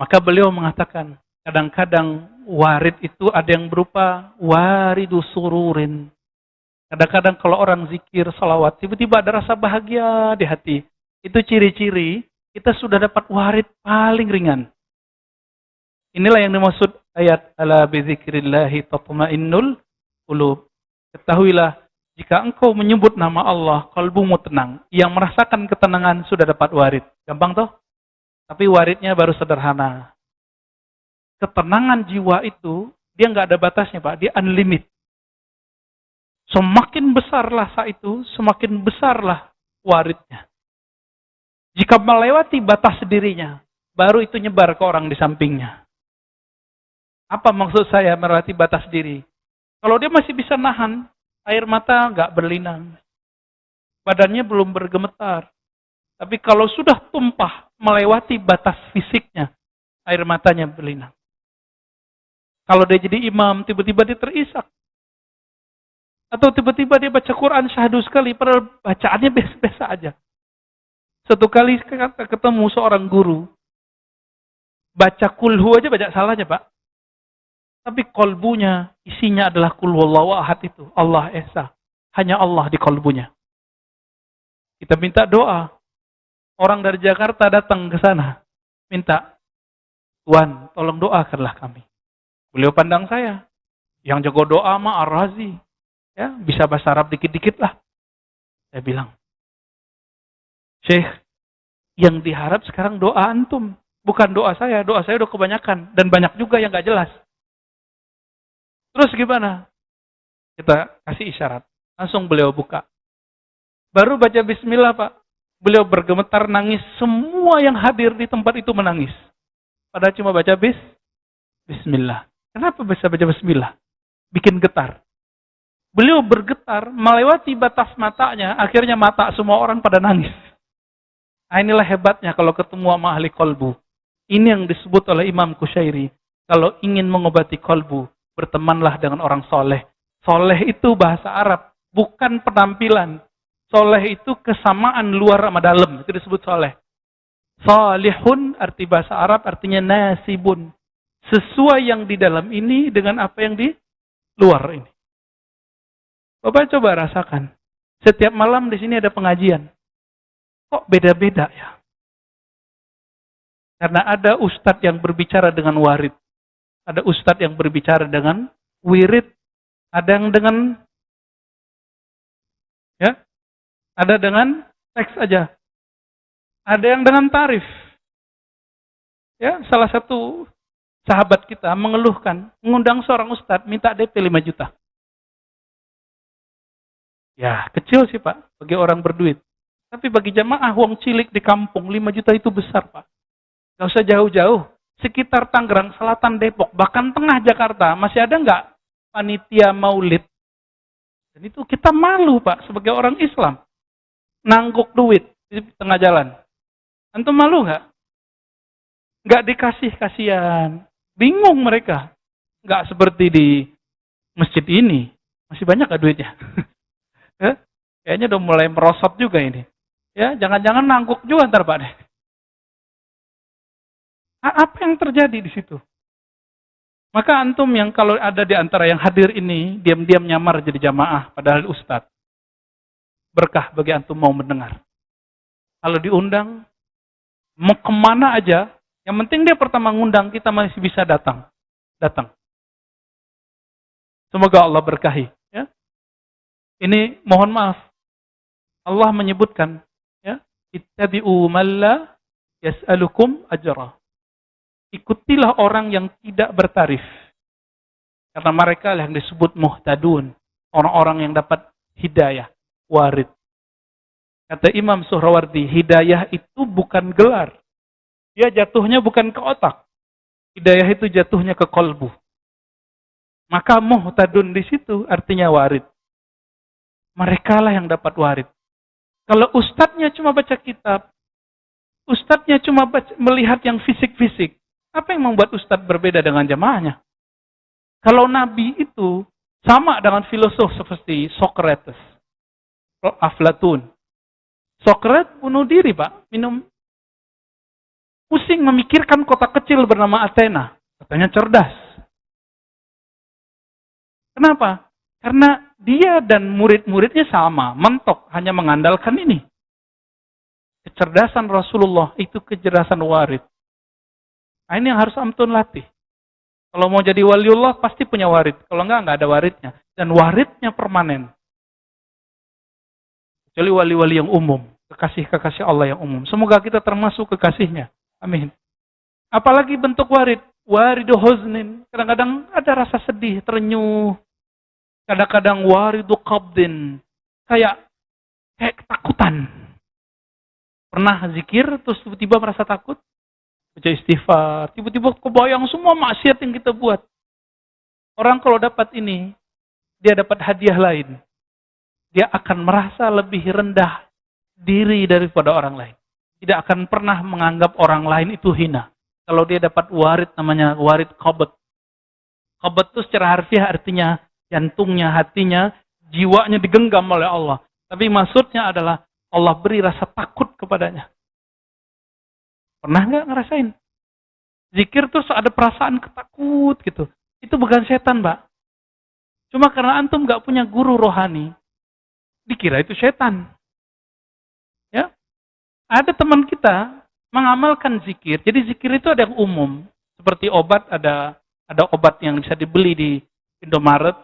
Maka beliau mengatakan, kadang-kadang warid itu ada yang berupa waridu sururin. Kadang-kadang kalau orang zikir, salawat, tiba-tiba ada rasa bahagia di hati. Itu ciri-ciri kita sudah dapat warid paling ringan. Inilah yang dimaksud ayat ala bizikrillahi tatma'innul qulub. Ketahuilah jika engkau menyebut nama Allah, kalbumu tenang. Yang merasakan ketenangan sudah dapat warid. Gampang toh? Tapi waridnya baru sederhana. Ketenangan jiwa itu, dia nggak ada batasnya Pak. Dia unlimited. Semakin besarlah saat itu, semakin besarlah waridnya. Jika melewati batas dirinya, baru itu nyebar ke orang di sampingnya. Apa maksud saya melewati batas diri? Kalau dia masih bisa nahan, Air mata nggak berlinang. Badannya belum bergemetar. Tapi kalau sudah tumpah melewati batas fisiknya, air matanya berlinang. Kalau dia jadi imam, tiba-tiba dia terisak. Atau tiba-tiba dia baca Quran syahdu sekali, padahal bacaannya biasa-biasa aja. Satu kali ketemu seorang guru, baca kulhu aja baca salahnya pak. Tapi kolbunya, isinya adalah kulwallahu ahad itu. Allah Esa. Hanya Allah di kolbunya. Kita minta doa. Orang dari Jakarta datang ke sana. Minta, Tuhan tolong doakanlah kami. Beliau pandang saya. Yang jago doa mah Ar-Razi. Ya, bisa bahasa Arab dikit-dikit lah. Saya bilang, Syekh, yang diharap sekarang doa antum. Bukan doa saya, doa saya udah kebanyakan. Dan banyak juga yang gak jelas. Terus gimana? Kita kasih isyarat. Langsung beliau buka. Baru baca bismillah Pak. Beliau bergemetar nangis. Semua yang hadir di tempat itu menangis. Padahal cuma baca bis, bismillah. Kenapa bisa baca bismillah? Bikin getar. Beliau bergetar melewati batas matanya. Akhirnya mata semua orang pada nangis. Nah inilah hebatnya kalau ketemu sama ahli kolbu. Ini yang disebut oleh Imam Kushairi. Kalau ingin mengobati kolbu, bertemanlah dengan orang soleh. Soleh itu bahasa Arab, bukan penampilan. Soleh itu kesamaan luar sama dalam, itu disebut soleh. Salihun arti bahasa Arab artinya nasibun. Sesuai yang di dalam ini dengan apa yang di luar ini. Bapak coba rasakan. Setiap malam di sini ada pengajian. Kok beda-beda ya? Karena ada ustadz yang berbicara dengan warid. Ada ustadz yang berbicara dengan wirid. Ada yang dengan ya, ada dengan teks aja. Ada yang dengan tarif. Ya, salah satu sahabat kita mengeluhkan, mengundang seorang ustadz minta DP 5 juta. Ya, kecil sih Pak, bagi orang berduit. Tapi bagi jamaah uang cilik di kampung, 5 juta itu besar Pak. Gak usah jauh-jauh sekitar Tangerang, Selatan Depok, bahkan tengah Jakarta, masih ada nggak panitia maulid? Dan itu kita malu Pak, sebagai orang Islam. Nangguk duit di tengah jalan. Antum malu nggak? Nggak dikasih kasihan. Bingung mereka. Nggak seperti di masjid ini. Masih banyak nggak duitnya? Eh, kayaknya udah mulai merosot juga ini. Ya, jangan-jangan nangguk juga ntar Pak deh. Apa yang terjadi di situ? Maka antum yang kalau ada di antara yang hadir ini, diam-diam nyamar jadi jamaah, padahal ustadz. Berkah bagi antum mau mendengar. Kalau diundang, mau ke mana aja, yang penting dia pertama ngundang, kita masih bisa datang. Datang. Semoga Allah berkahi. Ya. Ini mohon maaf. Allah menyebutkan, ya, ittabi'u malla yas'alukum ajrah ikutilah orang yang tidak bertarif. Karena mereka yang disebut muhtadun. Orang-orang yang dapat hidayah, warid. Kata Imam Suhrawardi, hidayah itu bukan gelar. Dia jatuhnya bukan ke otak. Hidayah itu jatuhnya ke kolbu. Maka muhtadun di situ artinya warid. Mereka lah yang dapat warid. Kalau ustadznya cuma baca kitab, ustadznya cuma baca, melihat yang fisik-fisik, apa yang membuat Ustadz berbeda dengan jamaahnya? Kalau Nabi itu sama dengan filosof seperti Socrates, Aflatun. Socrates bunuh diri, Pak. Minum pusing memikirkan kota kecil bernama Athena. Katanya cerdas. Kenapa? Karena dia dan murid-muridnya sama, mentok, hanya mengandalkan ini. Kecerdasan Rasulullah itu kecerdasan warid. Nah, ini yang harus Amtun latih. Kalau mau jadi waliullah pasti punya warid. Kalau enggak, enggak ada waridnya. Dan waridnya permanen. Kecuali wali-wali yang umum. Kekasih-kekasih Allah yang umum. Semoga kita termasuk kekasihnya. Amin. Apalagi bentuk warid. Waridu huznin. Kadang-kadang ada rasa sedih, terenyuh. Kadang-kadang waridu qabdin. Kayak kayak ketakutan. Pernah zikir terus tiba-tiba merasa takut? baca istighfar, tiba-tiba kebayang semua maksiat yang kita buat. Orang kalau dapat ini, dia dapat hadiah lain. Dia akan merasa lebih rendah diri daripada orang lain. tidak akan pernah menganggap orang lain itu hina. Kalau dia dapat warid namanya warid qabet. Qabet itu secara harfiah artinya jantungnya, hatinya, jiwanya digenggam oleh Allah. Tapi maksudnya adalah Allah beri rasa takut kepadanya. Pernah nggak ngerasain? Zikir terus ada perasaan ketakut gitu. Itu bukan setan, Mbak. Cuma karena antum nggak punya guru rohani, dikira itu setan. Ya, ada teman kita mengamalkan zikir. Jadi zikir itu ada yang umum, seperti obat ada ada obat yang bisa dibeli di Indomaret,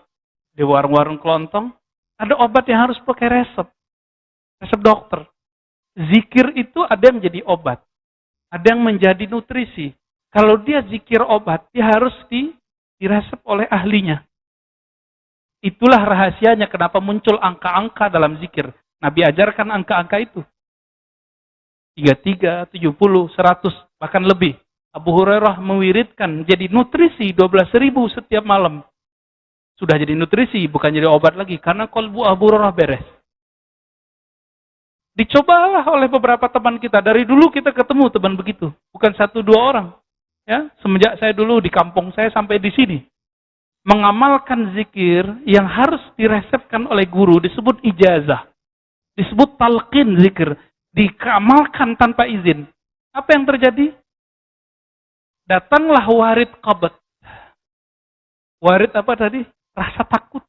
di warung-warung kelontong. Ada obat yang harus pakai resep, resep dokter. Zikir itu ada yang menjadi obat, ada yang menjadi nutrisi. Kalau dia zikir obat, dia harus di, diresep oleh ahlinya. Itulah rahasianya kenapa muncul angka-angka dalam zikir. Nabi ajarkan angka-angka itu. 33, 70, 100, bahkan lebih. Abu Hurairah mewiridkan jadi nutrisi 12 ribu setiap malam. Sudah jadi nutrisi, bukan jadi obat lagi. Karena kolbu Abu Hurairah beres. Dicobalah oleh beberapa teman kita. Dari dulu kita ketemu teman begitu. Bukan satu dua orang. Ya, Semenjak saya dulu di kampung saya sampai di sini mengamalkan zikir yang harus diresepkan oleh guru disebut ijazah. Disebut talqin zikir. Dikamalkan tanpa izin. Apa yang terjadi? Datanglah warid qabat. Warid apa tadi? Rasa takut.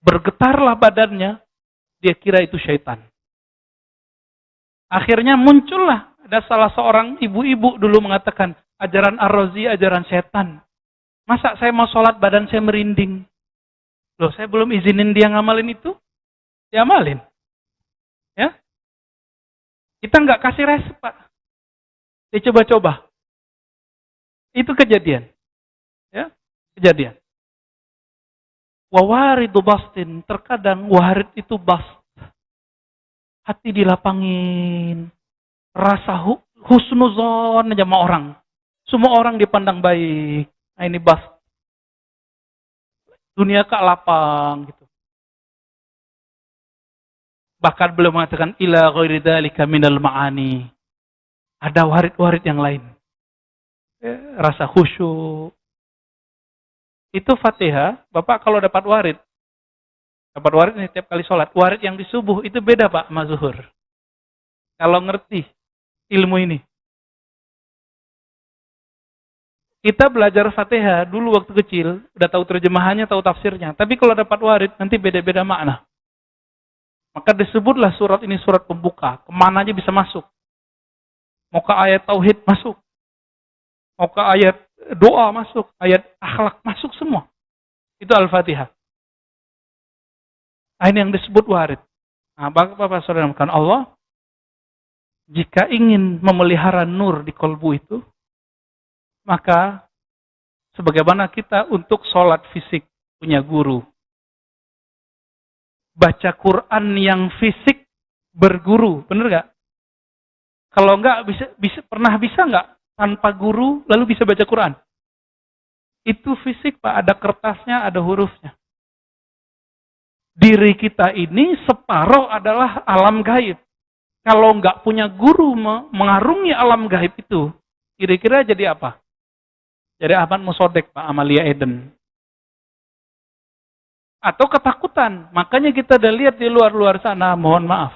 Bergetarlah badannya. Dia kira itu syaitan. Akhirnya muncullah. Ada salah seorang ibu-ibu dulu mengatakan, ajaran ar-razi, ajaran setan. Masa saya mau sholat badan saya merinding? Loh, saya belum izinin dia ngamalin itu? Dia amalin. Ya? Kita nggak kasih resep, Pak. Dia coba-coba. Itu kejadian. Ya, kejadian. Wawaridu bastin. Terkadang warid itu bast. Hati dilapangin. Rasa husnuzon aja sama orang. Semua orang dipandang baik. Nah ini bas. Dunia kak lapang gitu. Bahkan belum mengatakan ila ghairi dzalika minal ma'ani. Ada warid-warid yang lain. Ya, rasa khusyuk. Itu Fatihah, Bapak kalau dapat warid, dapat warid ini tiap kali sholat. Warid yang di subuh itu beda Pak sama. Kalau ngerti ilmu ini. Kita belajar Fatihah dulu waktu kecil, udah tahu terjemahannya, tahu tafsirnya. Tapi kalau dapat warid, nanti beda-beda makna. Maka disebutlah surat ini surat pembuka. Ke mana aja bisa masuk. Mau ayat tauhid masuk. Mau ayat doa masuk. Ayat akhlak masuk semua. Itu Al-Fatihah. Nah, ini yang disebut warid. Nah, Bapak-Bapak Saudara Allah, jika ingin memelihara nur di kolbu itu, maka sebagaimana kita untuk sholat fisik punya guru. Baca Quran yang fisik berguru, bener gak? Kalau enggak bisa, bisa pernah bisa nggak tanpa guru lalu bisa baca Quran? Itu fisik pak, ada kertasnya, ada hurufnya. Diri kita ini separuh adalah alam gaib. Kalau nggak punya guru mengarungi alam gaib itu, kira-kira jadi apa? Jadi Ahmad Musodek, Pak Amalia Eden. Atau ketakutan. Makanya kita udah lihat di luar-luar sana, mohon maaf.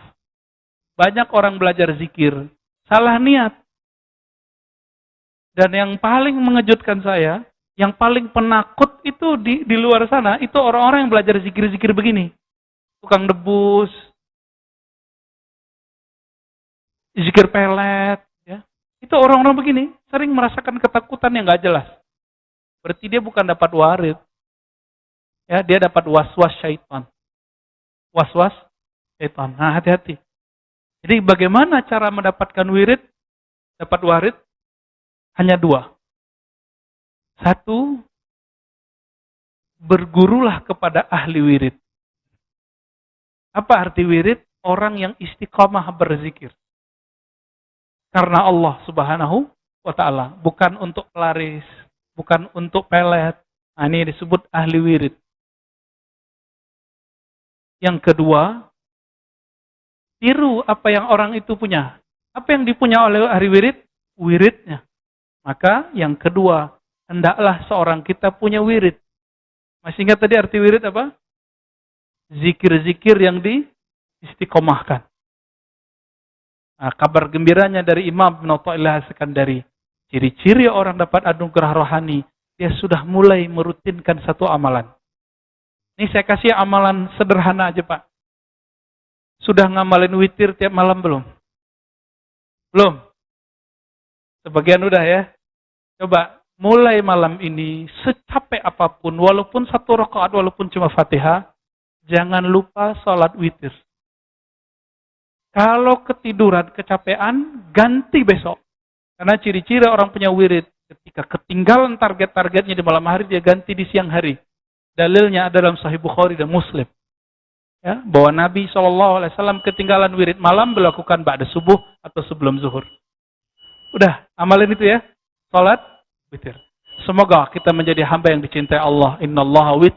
Banyak orang belajar zikir. Salah niat. Dan yang paling mengejutkan saya, yang paling penakut itu di, di luar sana, itu orang-orang yang belajar zikir-zikir begini. Tukang debus, zikir pelet, itu orang-orang begini, sering merasakan ketakutan yang gak jelas. Berarti dia bukan dapat warid. Ya, dia dapat was-was syaitan. Was-was syaitan. Nah, hati-hati. Jadi bagaimana cara mendapatkan wirid? Dapat warid? Hanya dua. Satu, bergurulah kepada ahli wirid. Apa arti wirid? Orang yang istiqomah berzikir karena Allah Subhanahu wa taala, bukan untuk pelaris, bukan untuk pelet. Nah, ini disebut ahli wirid. Yang kedua, tiru apa yang orang itu punya. Apa yang dipunya oleh ahli wirid? Wiridnya. Maka yang kedua, hendaklah seorang kita punya wirid. Masih ingat tadi arti wirid apa? Zikir-zikir yang di istiqomahkan. Nah, kabar gembiranya dari Imam bin Atta'illah Sekandari. Ciri-ciri orang dapat anugerah rohani, dia sudah mulai merutinkan satu amalan. Ini saya kasih amalan sederhana aja Pak. Sudah ngamalin witir tiap malam belum? Belum? Sebagian udah ya. Coba mulai malam ini secapek apa pun, walaupun satu rakaat, walaupun cuma fatihah, jangan lupa sholat witir. Kalau ketiduran, kecapean, ganti besok. Karena ciri-ciri orang punya wirid, ketika ketinggalan target-targetnya di malam hari, dia ganti di siang hari. Dalilnya ada dalam Sahih Bukhari dan Muslim. Ya, bahwa Nabi SAW ketinggalan wirid malam melakukan ba'da subuh atau sebelum zuhur. Udah, amalin itu ya. Salat, witir. Semoga kita menjadi hamba yang dicintai Allah. Inna Allah wit